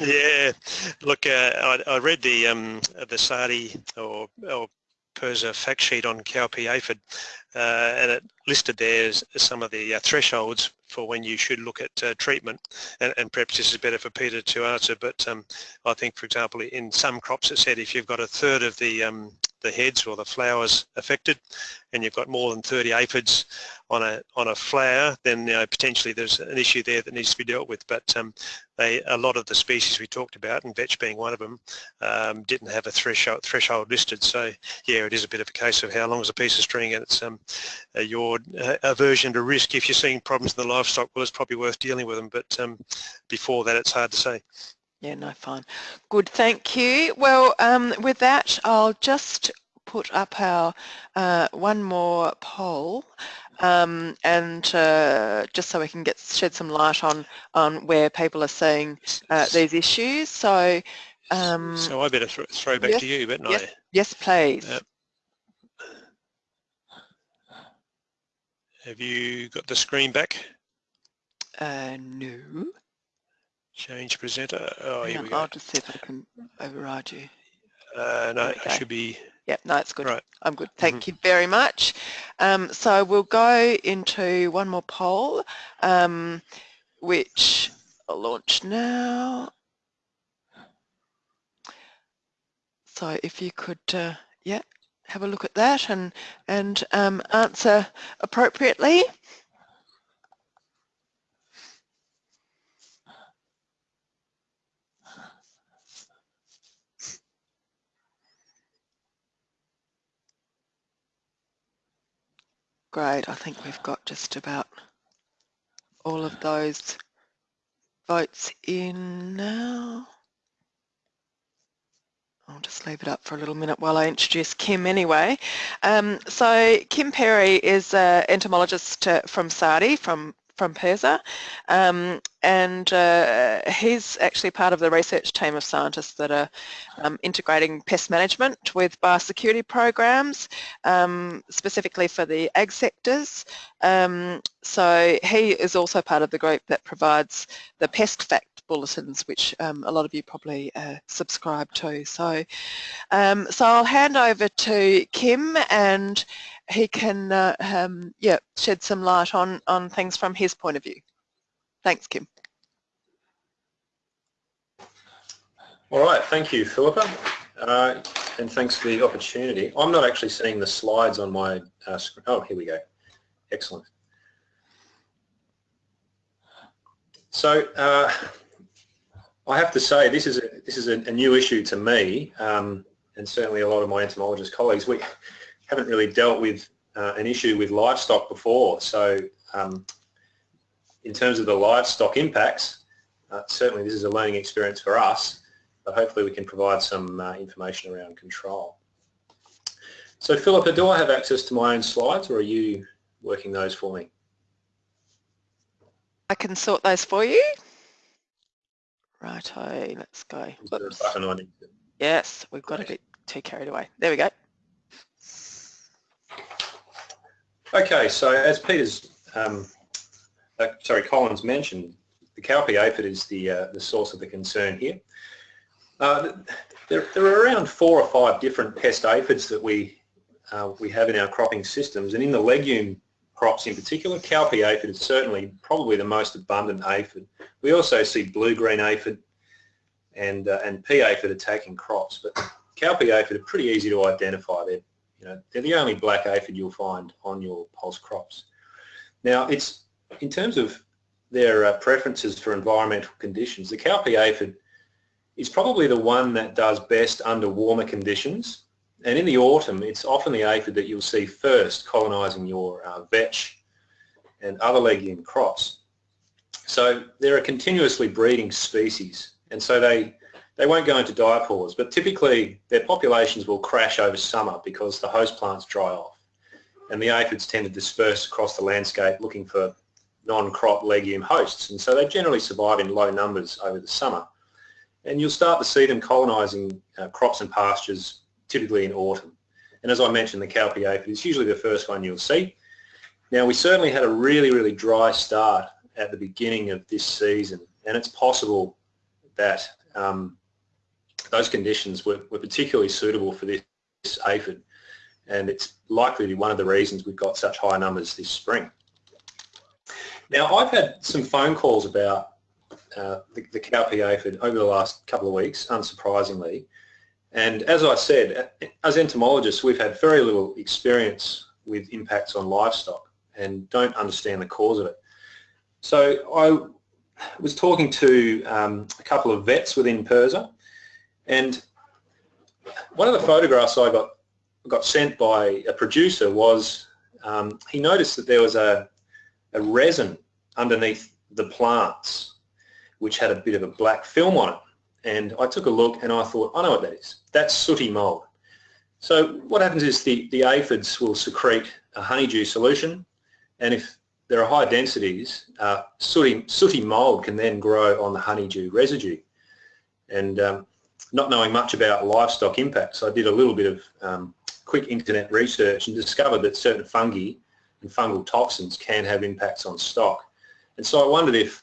yeah, look, uh, I, I, read the um, the SARDI or, or PIRSA fact sheet on cowpea aphid, and it listed there some of the uh, thresholds for when you should look at uh, treatment. And, and, perhaps this is better for Peter to answer, but um, I think, for example, in some crops it said if you've got a third of the um, the heads or the flowers affected and you've got more than 30 aphids on a on a flower then you know, potentially there's an issue there that needs to be dealt with but um, they a lot of the species we talked about and vetch being one of them um, didn't have a threshold threshold listed so yeah it is a bit of a case of how long is a piece of string and it's um, uh, your uh, aversion to risk if you're seeing problems in the livestock well it's probably worth dealing with them but um, before that it's hard to say yeah, no, fine. Good, thank you. Well, um, with that, I'll just put up our uh, one more poll um, and uh, just so we can get shed some light on on where people are seeing uh, these issues. So, um, so I better th throw back yes, to you, but yes, yes, please. Have you got the screen back? Uh, no. Change presenter. Oh, here we go. I'll just see if I can override you. Uh, no, it should be. Yep, no, it's good. Right. I'm good. Thank mm -hmm. you very much. Um, so we'll go into one more poll, um, which I'll launch now. So if you could, uh, yeah, have a look at that and and um, answer appropriately. Great, I think we've got just about all of those votes in now. I'll just leave it up for a little minute while I introduce Kim anyway. Um, so Kim Perry is an entomologist uh, from SARDI, from from PIRSA, um, and uh, he's actually part of the research team of scientists that are um, integrating pest management with biosecurity programs, um, specifically for the ag sectors. Um, so he is also part of the group that provides the pest fact bulletins, which um, a lot of you probably uh, subscribe to. So, um, so I'll hand over to Kim and he can uh, um, yeah, shed some light on, on things from his point of view. Thanks, Kim. All right, thank you, Philippa, uh, and thanks for the opportunity. I'm not actually seeing the slides on my uh, screen. Oh, here we go. Excellent. So uh, I have to say this is a, this is a, a new issue to me, um, and certainly a lot of my entomologist colleagues. We haven't really dealt with uh, an issue with livestock before. So um, in terms of the livestock impacts, uh, certainly this is a learning experience for us, but hopefully we can provide some uh, information around control. So Philippa, do I have access to my own slides or are you working those for me? I can sort those for you. Righto, let's go. Yes, we've got a bit too carried away. There we go. Okay, so as Peter's, um, uh, sorry, Colin's mentioned, the cowpea aphid is the, uh, the source of the concern here. Uh, there, there, are around four or five different pest aphids that we, uh, we have in our cropping systems, and in the legume crops in particular, cowpea aphid is certainly probably the most abundant aphid. We also see blue-green aphid and, uh, and pea aphid attacking crops, but cowpea aphid are pretty easy to identify. They're you know, they're the only black aphid you'll find on your pulse crops. Now, it's in terms of their uh, preferences for environmental conditions, the cowpea aphid is probably the one that does best under warmer conditions. And in the autumn, it's often the aphid that you'll see first colonising your uh, vetch and other legume crops. So they're a continuously breeding species, and so they they won't go into diapause, but typically their populations will crash over summer because the host plants dry off. And the aphids tend to disperse across the landscape looking for non-crop legume hosts. And so they generally survive in low numbers over the summer. And you'll start to see them colonising uh, crops and pastures typically in autumn. And as I mentioned, the cowpea aphid is usually the first one you'll see. Now we certainly had a really, really dry start at the beginning of this season and it's possible that um, those conditions were, were particularly suitable for this, aphid and it's likely to be one of the reasons we've got such high numbers this spring. Now I've had some phone calls about uh, the, the over the last couple of weeks, unsurprisingly. And as I said, as entomologists, we've had very little experience with impacts on livestock and don't understand the cause of it. So I was talking to um, a couple of vets within PIRSA and one of the photographs I got got sent by a producer was um, he noticed that there was a, a resin underneath the plants which had a bit of a black film on it. And I took a look and I thought I know what that is. That's sooty mold. So what happens is the the aphids will secrete a honeydew solution and if there are high densities uh, sooty, sooty mold can then grow on the honeydew residue. And um, not knowing much about livestock impacts, I did a little bit of um, quick internet research and discovered that certain fungi and fungal toxins can have impacts on stock. And so I wondered if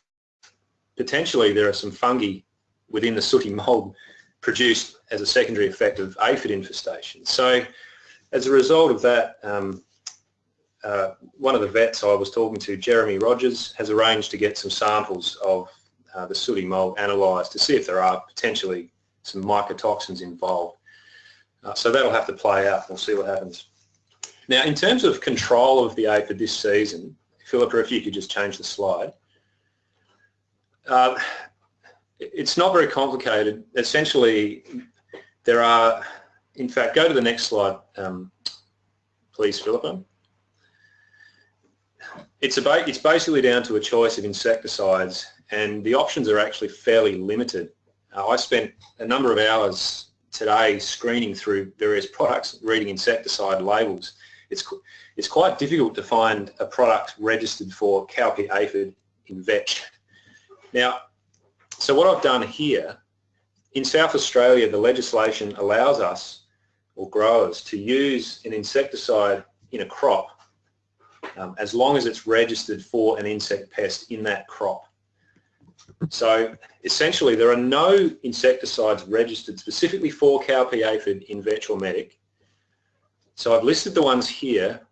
potentially there are some fungi within the sooty mold produced as a secondary effect of aphid infestation. So as a result of that, um, uh, one of the vets I was talking to, Jeremy Rogers, has arranged to get some samples of uh, the sooty mold analysed to see if there are potentially some mycotoxins involved. Uh, so that'll have to play out. We'll see what happens. Now, in terms of control of the aphid this season, Philippa, if you could just change the slide. Uh, it's not very complicated. Essentially, there are, in fact, go to the next slide, um, please, Philippa. It's, about, it's basically down to a choice of insecticides and the options are actually fairly limited. Uh, I spent a number of hours today screening through various products, reading insecticide labels. It's, it's quite difficult to find a product registered for cowpea aphid in vetch. Now, so what I've done here, in South Australia, the legislation allows us, or growers, to use an insecticide in a crop um, as long as it's registered for an insect pest in that crop. So essentially there are no insecticides registered specifically for cowpea aphid in Vetch or Medic. So I've listed the ones here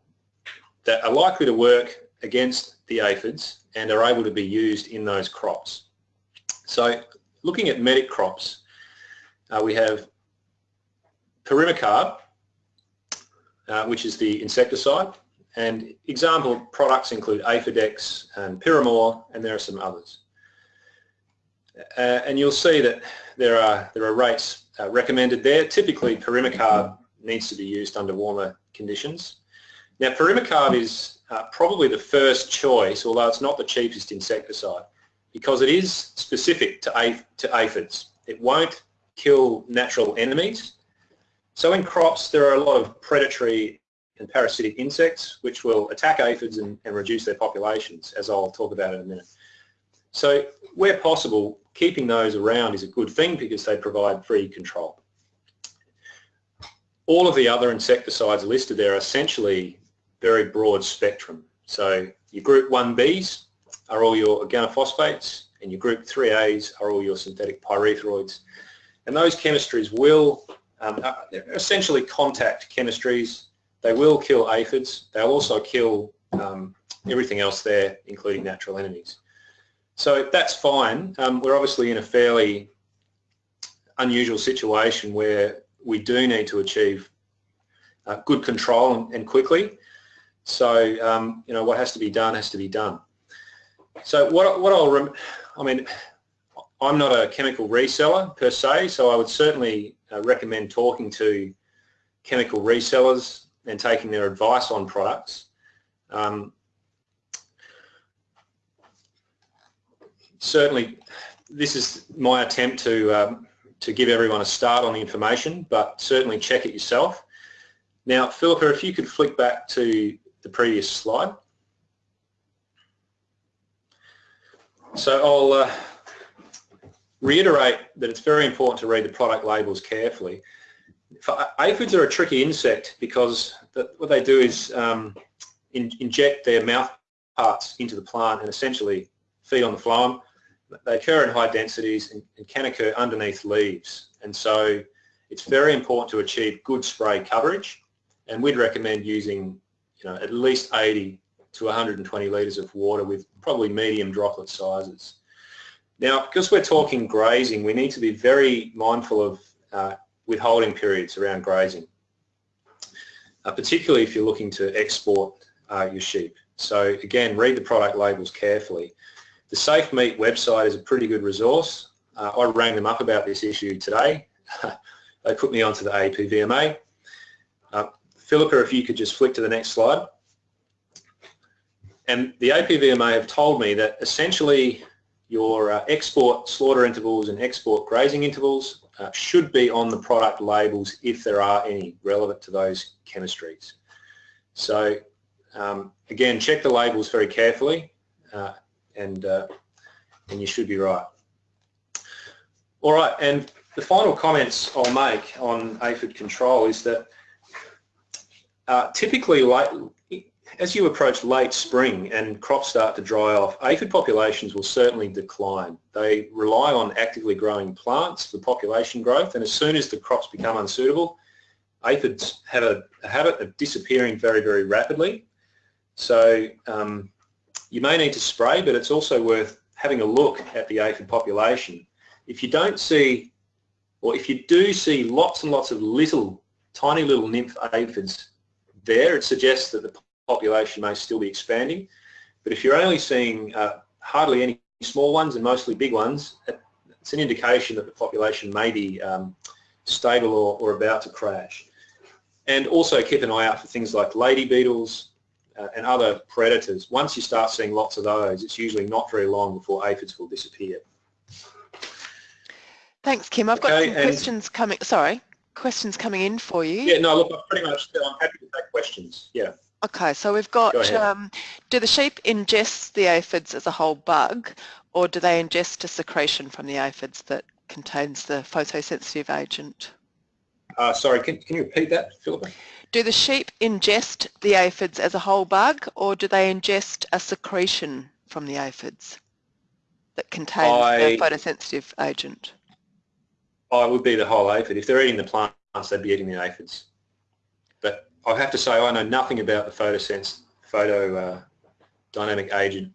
that are likely to work against the aphids and are able to be used in those crops. So looking at medic crops, uh, we have Pirimicarb, uh, which is the insecticide, and example products include Aphidex and Pirimor, and there are some others. Uh, and you'll see that there are there are rates uh, recommended there. Typically, Pirimicarb needs to be used under warmer conditions. Now, Pirimicarb is uh, probably the first choice, although it's not the cheapest insecticide, because it is specific to, to aphids. It won't kill natural enemies. So in crops, there are a lot of predatory and parasitic insects which will attack aphids and, and reduce their populations, as I'll talk about in a minute. So where possible, keeping those around is a good thing because they provide free control. All of the other insecticides listed there are essentially very broad spectrum. So your group 1Bs are all your organophosphates and your group 3As are all your synthetic pyrethroids. And those chemistries will, um, uh, essentially contact chemistries. They will kill aphids. They'll also kill um, everything else there, including natural enemies. So that's fine. Um, we're obviously in a fairly unusual situation where we do need to achieve uh, good control and, and quickly. So, um, you know, what has to be done has to be done. so what, what I'll, I mean, I'm not a chemical reseller per se, so I would certainly uh, recommend talking to chemical resellers and taking their advice on products. Um, certainly, this is my attempt to um, to give everyone a start on the information, but certainly check it yourself. Now, Philippa, if you could flick back to the previous slide. So I'll uh, reiterate that it's very important to read the product labels carefully. aphids are a tricky insect because the, what they do is um, in, inject their mouth parts into the plant and essentially feed on the phloem. They occur in high densities and, and can occur underneath leaves. And so it's very important to achieve good spray coverage and we'd recommend using you know, at least 80 to 120 litres of water with probably medium droplet sizes. Now, because we're talking grazing, we need to be very mindful of uh, withholding periods around grazing, uh, particularly if you're looking to export uh, your sheep. So again, read the product labels carefully. The Safe Meat website is a pretty good resource. Uh, I rang them up about this issue today. they put me onto the APVMA. Philippa, if you could just flick to the next slide. And the APVMA have told me that essentially your uh, export slaughter intervals and export grazing intervals uh, should be on the product labels if there are any relevant to those chemistries. So um, again, check the labels very carefully uh, and, uh, and you should be right. All right, and the final comments I'll make on aphid control is that uh, typically late, as you approach late spring and crops start to dry off, aphid populations will certainly decline. They rely on actively growing plants for population growth and as soon as the crops become unsuitable, aphids have a, a habit of disappearing very, very rapidly. So um, you may need to spray, but it's also worth having a look at the aphid population. If you don't see, or if you do see lots and lots of little, tiny little nymph aphids there, it suggests that the population may still be expanding. But if you're only seeing uh, hardly any small ones and mostly big ones, it's an indication that the population may be um, stable or, or, about to crash. And also keep an eye out for things like lady beetles uh, and other predators. Once you start seeing lots of those, it's usually not very long before aphids will disappear. Thanks, Kim. I've okay, got some questions coming. Sorry, questions coming in for you. Yeah, no, look, I'm pretty much. I'm happy to take questions. Yeah. Okay, so we've got, Go um, do the sheep ingest the aphids as a whole bug or do they ingest a secretion from the aphids that contains the photosensitive agent? Uh, sorry, can, can you repeat that, Philippa? Do the sheep ingest the aphids as a whole bug or do they ingest a secretion from the aphids that contains I, the photosensitive agent? I would be the whole aphid. If they're eating the plants, they'd be eating the aphids. But I have to say I know nothing about the photosense, photo uh, dynamic agent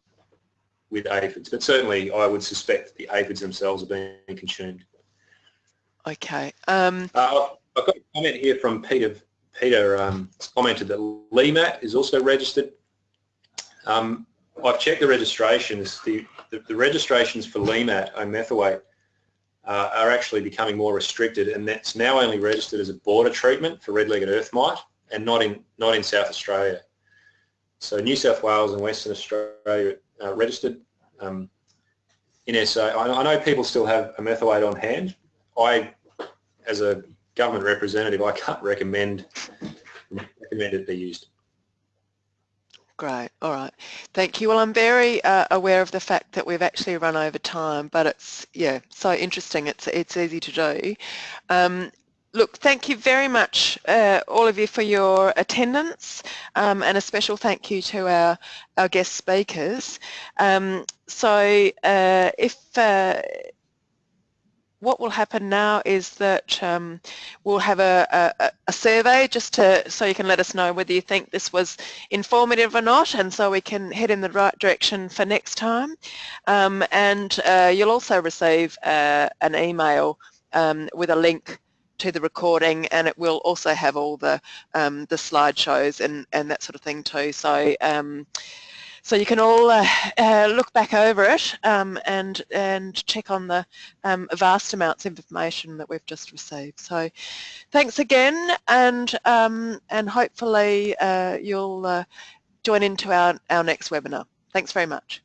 with aphids, but certainly I would suspect the aphids themselves are being consumed. Okay. Um, uh, I've got a comment here from Peter. Peter um, commented that Le-Mat is also registered. Um, I've checked the registrations. The, the, the registrations for Le-Mat, omethoate, uh, are actually becoming more restricted and that's now only registered as a border treatment for red-legged earth mite and not in not in South Australia. So New South Wales and Western Australia uh, registered um, in SA. I, I, know people still have omethoate on hand. I, as a government representative, I can't recommend recommend it be used. Great. All right. Thank you. Well, I'm very uh, aware of the fact that we've actually run over time, but it's yeah so interesting. It's it's easy to do. Um, Look, thank you very much, uh, all of you, for your attendance, um, and a special thank you to our, our guest speakers. Um, so uh, if uh, what will happen now is that um, we'll have a, a, a, survey just to so you can let us know whether you think this was informative or not and so we can head in the right direction for next time um, and uh, you'll also receive uh, an email um, with a link to the recording and it will also have all the um, the slideshows and, and that sort of thing too. So um, so you can all uh, uh, look back over it um, and and check on the um, vast amounts of information that we've just received. So thanks again and um, and hopefully uh, you'll uh, join into our, our next webinar. Thanks very much.